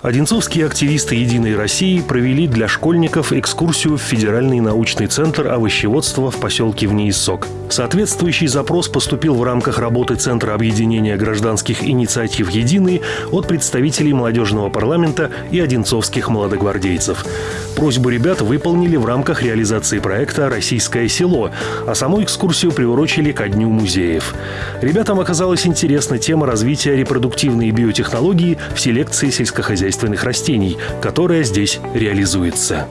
Одинцовские активисты «Единой России» провели для школьников экскурсию в Федеральный научный центр овощеводства в поселке Внеиссок. Соответствующий запрос поступил в рамках работы Центра объединения гражданских инициатив «Единый» от представителей молодежного парламента и одинцовских молодогвардейцев. Просьбу ребят выполнили в рамках реализации проекта «Российское село», а саму экскурсию приурочили ко Дню музеев. Ребятам оказалась интересна тема развития репродуктивной биотехнологии в селекции сельскохозяйственных растений, которая здесь реализуется.